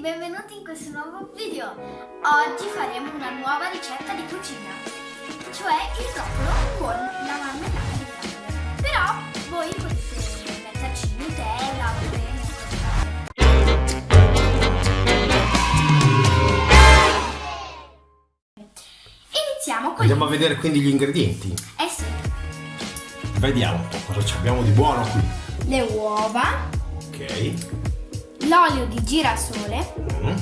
benvenuti in questo nuovo video. Oggi faremo una nuova ricetta di cucina, cioè il broccolo con la marmellata di fragole. Però voi potete metterci Nutella, crema, Iniziamo con... Andiamo a vedere quindi gli ingredienti. Eh sì. Vediamo un po' cosa abbiamo di buono qui. Le uova. Ok l'olio di girasole, mm.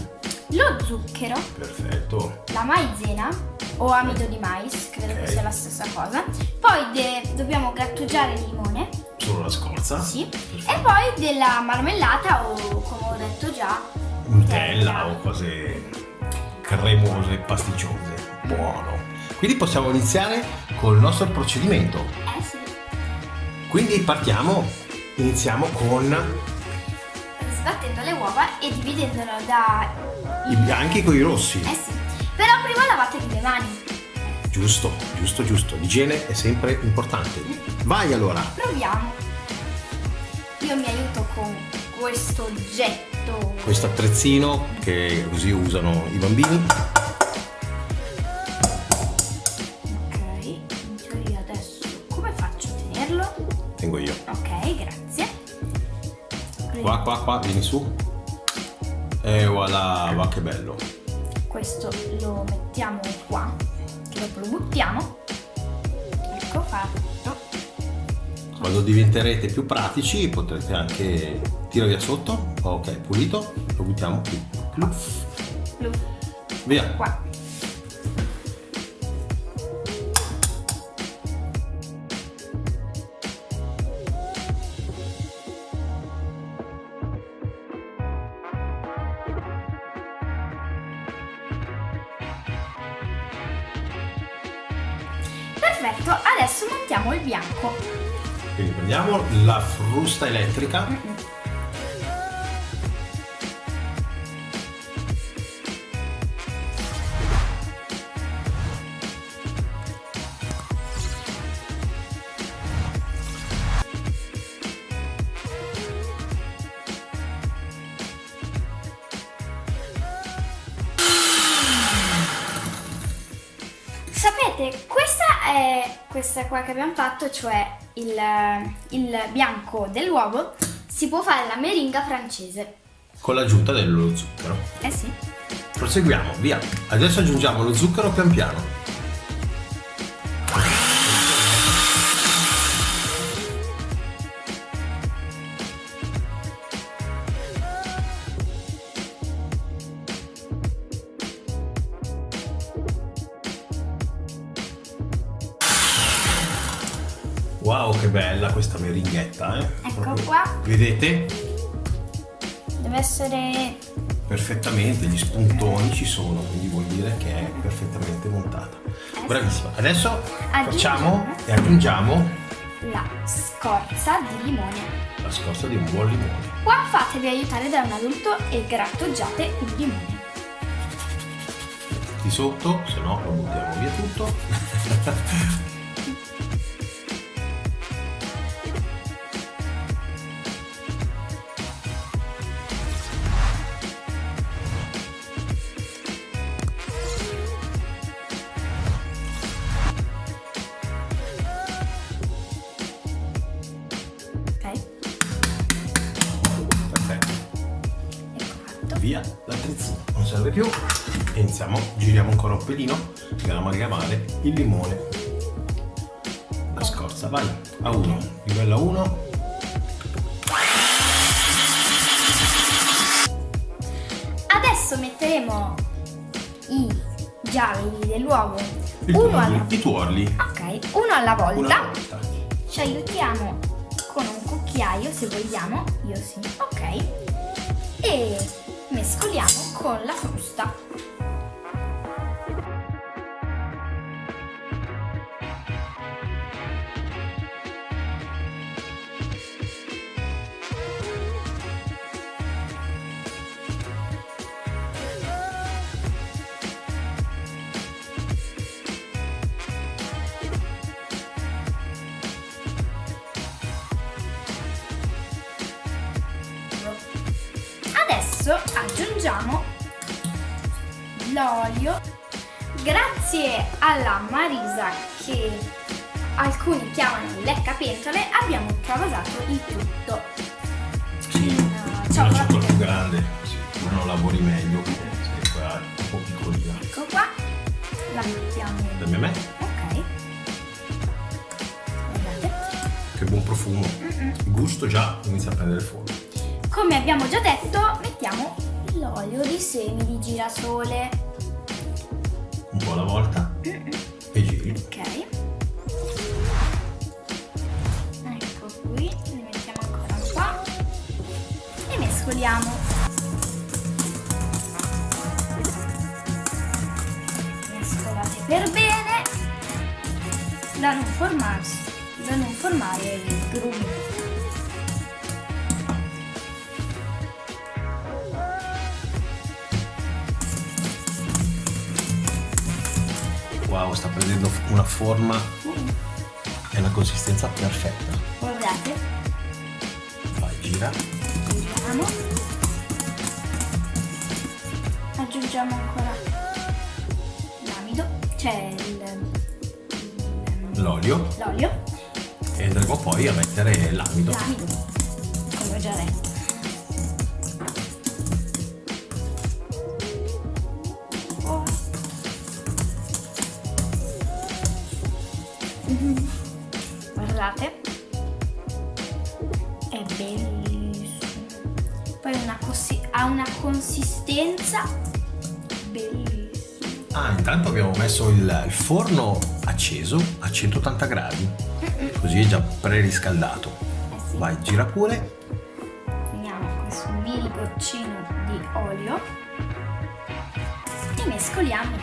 lo zucchero, perfetto, la maizena o amido di mais, credo okay. che sia la stessa cosa. Poi dobbiamo grattugiare il limone. Solo la scorza? Sì. Perfetto. E poi della marmellata o come ho detto già, Nutella o cose cremose, pasticciose. Buono. Quindi possiamo iniziare col nostro procedimento. Eh sì. Quindi partiamo, iniziamo con sbattendo le uova e dividendolo da... I bianchi con i rossi. Eh sì. Però prima lavatevi le mani. Giusto, giusto, giusto. L'igiene è sempre importante. Vai allora. Proviamo. Io mi aiuto con questo oggetto. Questo attrezzino che così usano i bambini. Ok, in teoria adesso come faccio a tenerlo? Tengo io. Ok, grazie. Qua, qua, qua, vieni su. E voilà, va che bello. Questo lo mettiamo qua, che dopo lo buttiamo. Ecco fatto. Quando diventerete più pratici potrete anche tirare via sotto. Ok, pulito. Lo buttiamo qui. Pluff. Pluff. Via. Qua. Frusta elettrica. Sapete, questa è questa qua che abbiamo fatto, cioè il, il bianco dell'uovo, si può fare la meringa francese. Con l'aggiunta dello zucchero. Eh sì. Proseguiamo, via. Adesso aggiungiamo lo zucchero pian piano. Bella questa meringhetta, eh? Ecco Proprio. qua. Vedete? Deve essere... Perfettamente, gli spuntoni ci sono, quindi vuol dire che è perfettamente montata. Eh Bravissima. Adesso facciamo e aggiungiamo la scorza di limone. La scorza di un buon limone. Qua fatevi aiutare da un adulto e grattugiate il limone. Di sotto, se no lo buttiamo via tutto. pelino andiamo a richiamare il limone. La scorza vai. A 1 livello 1 adesso metteremo i gialli dell'uovo. Uno alla... i tuorli. Ok uno alla volta, Una volta. ci aiutiamo con un cucchiaio se vogliamo. Io sì. Ok. E mescoliamo con la frusta. Adesso aggiungiamo l'olio. Grazie alla Marisa che alcuni chiamano leccapentole abbiamo travasato il tutto. Sì, una ciotola più che- grande, sì, non lavori meglio, se qua è un po' piccolina. Ecco qua, la mettiamo. Dammi a me, Ok. Guardate. che buon profumo. Mm-mm. Il gusto già inizia a prendere fuoco. Come abbiamo già detto, mettiamo l'olio di semi di girasole. Un po' alla volta e giri. Ok. Ecco qui, ne mettiamo ancora un po' e mescoliamo. Mescolate per bene da non formarsi, da non formare il grumi. Wow, sta prendendo una forma e una consistenza perfetta. Guardate, Vai, gira. Aggiungiamo. Aggiungiamo ancora l'amido, cioè L'olio l'olio, e andremo poi a mettere l'amido. l'amido, come ho già detto. Consistenza bellissima. Ah, intanto abbiamo messo il, il forno acceso a 180 gradi, così è già preriscaldato. Eh sì. Vai, gira pure. Prendiamo questo mini goccino di olio e mescoliamo.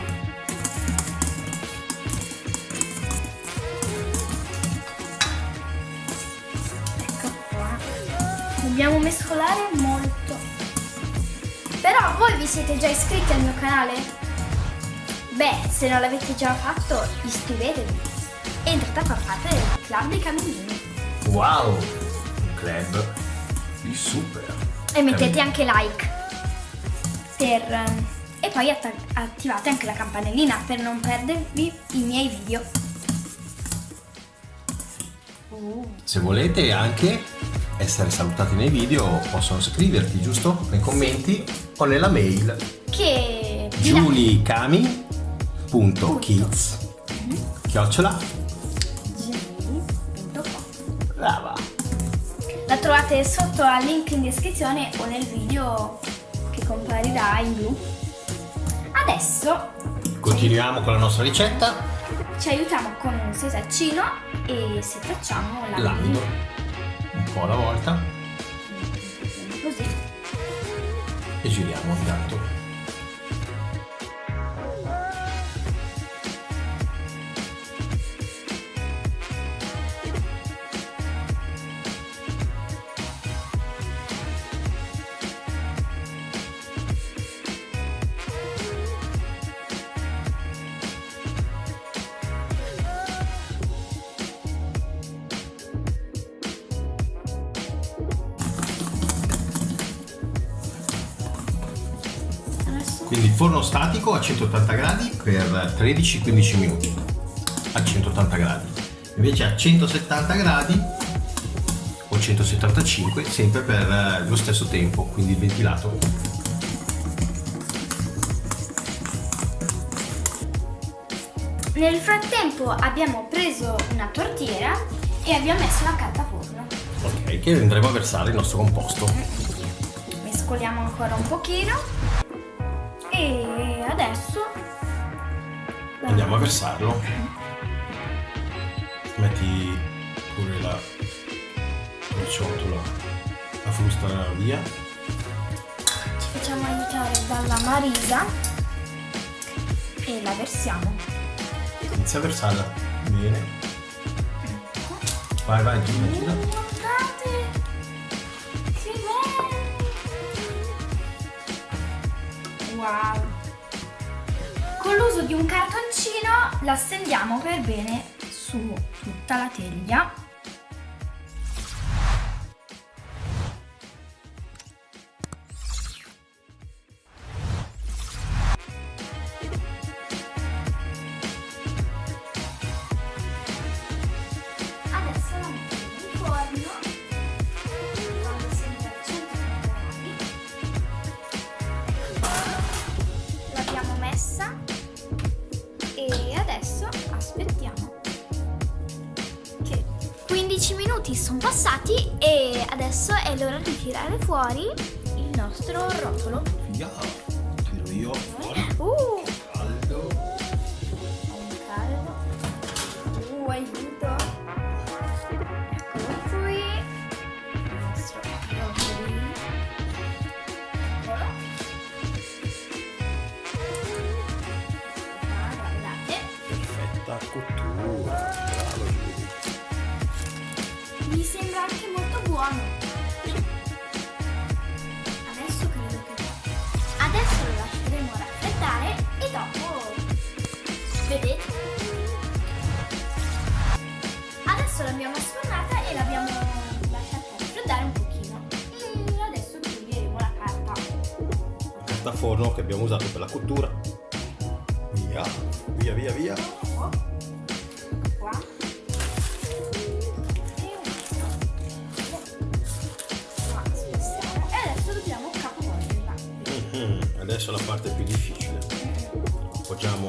Ecco qua. Dobbiamo mescolare molto. Vi siete già iscritti al mio canale? Beh, se non l'avete già fatto, iscrivetevi. Entrate a far parte del club dei camminini. Wow, un club di super. E mettete anche like. Per, ehm, e poi attivate anche la campanellina per non perdervi i miei video. Uh, Se volete anche essere salutati nei video, possono scriverti, giusto? Nei commenti o nella mail. Che julicami.kids chiocciola. Brava. La trovate sotto al link in descrizione o nel video che comparirà in blu. Adesso continuiamo con la nostra ricetta. ci aiutiamo con un setaccino e setacciamo l'amido. l'amido un po' alla volta Così. e giriamo intanto quindi forno statico a 180 gradi per 13-15 minuti. A 180 gradi. Invece a 170 gradi o 175 sempre per eh, lo stesso tempo quindi il ventilato. Nel frattempo abbiamo preso una tortiera e abbiamo messo la carta forno. ok che andremo a versare il nostro composto. Mescoliamo ancora un pochino e adesso. Andiamo a versarlo. Metti pure la, la ciotola la frusta via. Ci facciamo aiutare dalla Marisa e la versiamo. inizia a versarla. Bene. Vai vai gira gira Wow! Con l'uso di un cartoncino la stendiamo per bene su tutta la teglia. Minuti sono passati e adesso è l'ora di tirare fuori il nostro rotolo. Via, tiro io. Uh, Mi sembra anche molto buono. Adesso credo che. Adesso lo lasceremo raffreddare e dopo. Vedete? Adesso l'abbiamo sfornata e l'abbiamo lasciata raffreddare un pochino. E adesso toglieremo la carta. Carta forno che abbiamo usato per la cottura. Via, via, via, via. Qua. Adesso la parte più difficile. Appoggiamo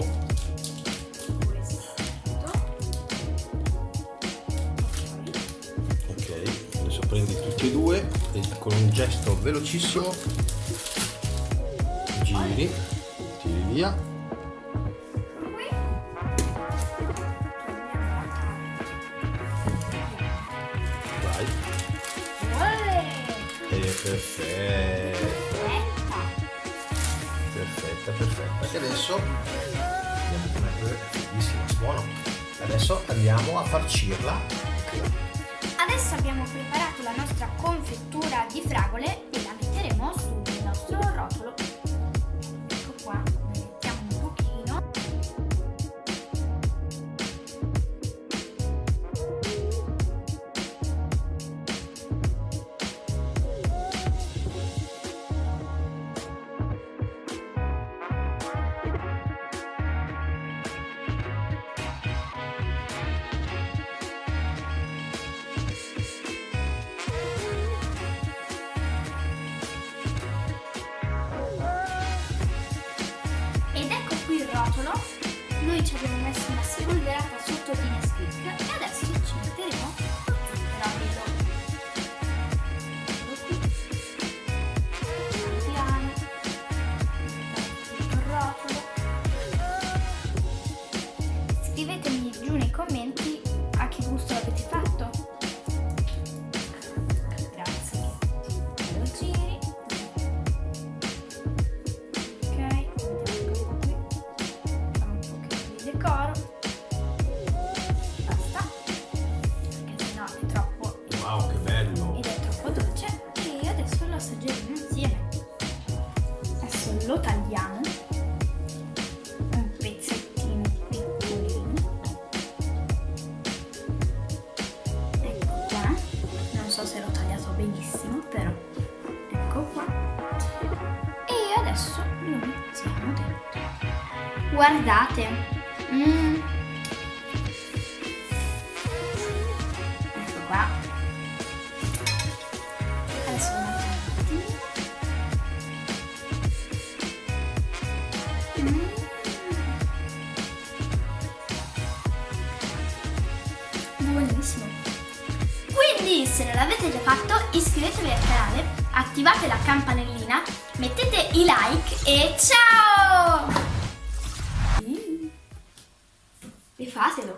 Ok, adesso prendi tutti e due e con un gesto velocissimo giri, tiri via. Vai. E perfetta, ecco. Perfetta, perfetta. E adesso andiamo a mettere bellissimo, buono. Adesso andiamo a farcirla. adesso abbiamo preparato la nostra confettura di fragole Guardate. Mm. Ecco qua. Adesso lo. Mm. Buonissimo. Quindi se non l'avete già fatto iscrivetevi al canale, attivate la campanellina, mettete i like e ciao! E fatelo!